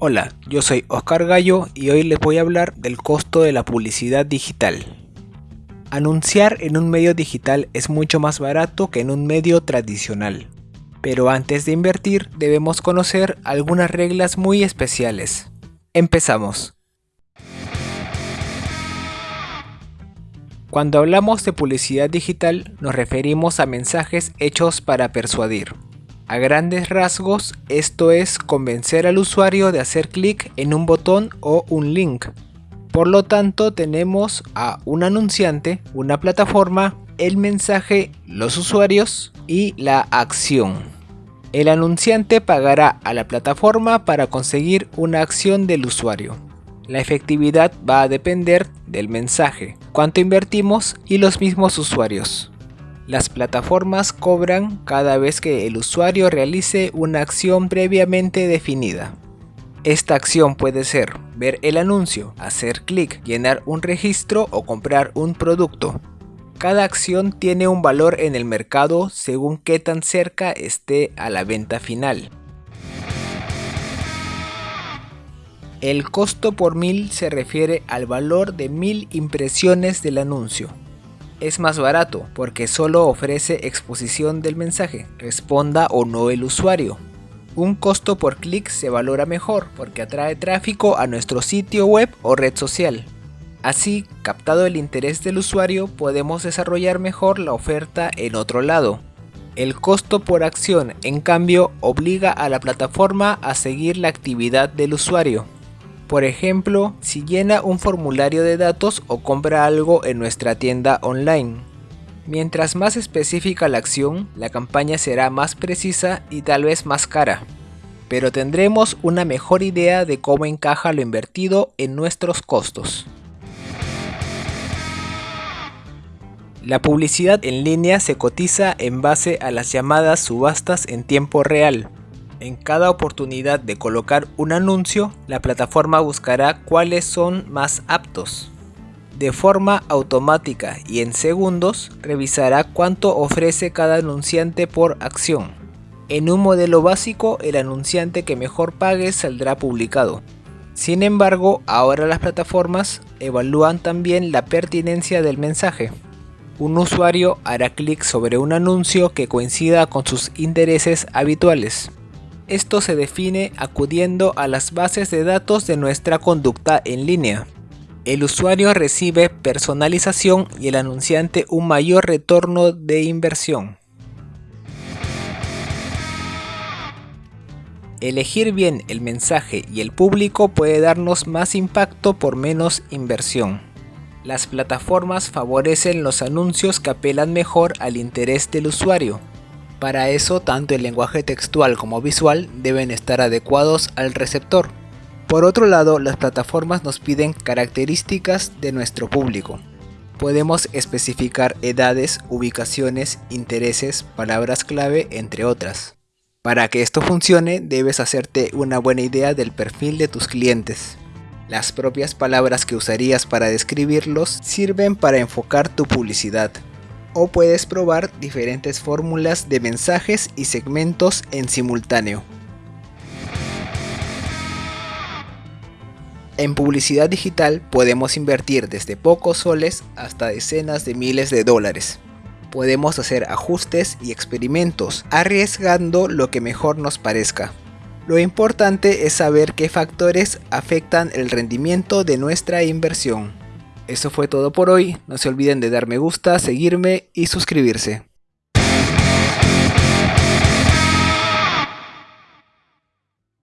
Hola, yo soy Oscar Gallo y hoy les voy a hablar del costo de la publicidad digital. Anunciar en un medio digital es mucho más barato que en un medio tradicional. Pero antes de invertir debemos conocer algunas reglas muy especiales. Empezamos. Cuando hablamos de publicidad digital nos referimos a mensajes hechos para persuadir. A grandes rasgos, esto es convencer al usuario de hacer clic en un botón o un link. Por lo tanto, tenemos a un anunciante, una plataforma, el mensaje, los usuarios y la acción. El anunciante pagará a la plataforma para conseguir una acción del usuario. La efectividad va a depender del mensaje, cuánto invertimos y los mismos usuarios. Las plataformas cobran cada vez que el usuario realice una acción previamente definida. Esta acción puede ser ver el anuncio, hacer clic, llenar un registro o comprar un producto. Cada acción tiene un valor en el mercado según qué tan cerca esté a la venta final. El costo por mil se refiere al valor de mil impresiones del anuncio es más barato porque solo ofrece exposición del mensaje, responda o no el usuario. Un costo por clic se valora mejor porque atrae tráfico a nuestro sitio web o red social. Así, captado el interés del usuario, podemos desarrollar mejor la oferta en otro lado. El costo por acción, en cambio, obliga a la plataforma a seguir la actividad del usuario. Por ejemplo, si llena un formulario de datos o compra algo en nuestra tienda online. Mientras más específica la acción, la campaña será más precisa y tal vez más cara. Pero tendremos una mejor idea de cómo encaja lo invertido en nuestros costos. La publicidad en línea se cotiza en base a las llamadas subastas en tiempo real, en cada oportunidad de colocar un anuncio, la plataforma buscará cuáles son más aptos. De forma automática y en segundos, revisará cuánto ofrece cada anunciante por acción. En un modelo básico, el anunciante que mejor pague saldrá publicado. Sin embargo, ahora las plataformas evalúan también la pertinencia del mensaje. Un usuario hará clic sobre un anuncio que coincida con sus intereses habituales. Esto se define acudiendo a las bases de datos de nuestra conducta en línea. El usuario recibe personalización y el anunciante un mayor retorno de inversión. Elegir bien el mensaje y el público puede darnos más impacto por menos inversión. Las plataformas favorecen los anuncios que apelan mejor al interés del usuario, para eso, tanto el lenguaje textual como visual deben estar adecuados al receptor. Por otro lado, las plataformas nos piden características de nuestro público. Podemos especificar edades, ubicaciones, intereses, palabras clave, entre otras. Para que esto funcione, debes hacerte una buena idea del perfil de tus clientes. Las propias palabras que usarías para describirlos sirven para enfocar tu publicidad o puedes probar diferentes fórmulas de mensajes y segmentos en simultáneo. En publicidad digital podemos invertir desde pocos soles hasta decenas de miles de dólares. Podemos hacer ajustes y experimentos, arriesgando lo que mejor nos parezca. Lo importante es saber qué factores afectan el rendimiento de nuestra inversión. Eso fue todo por hoy, no se olviden de dar me gusta, seguirme y suscribirse.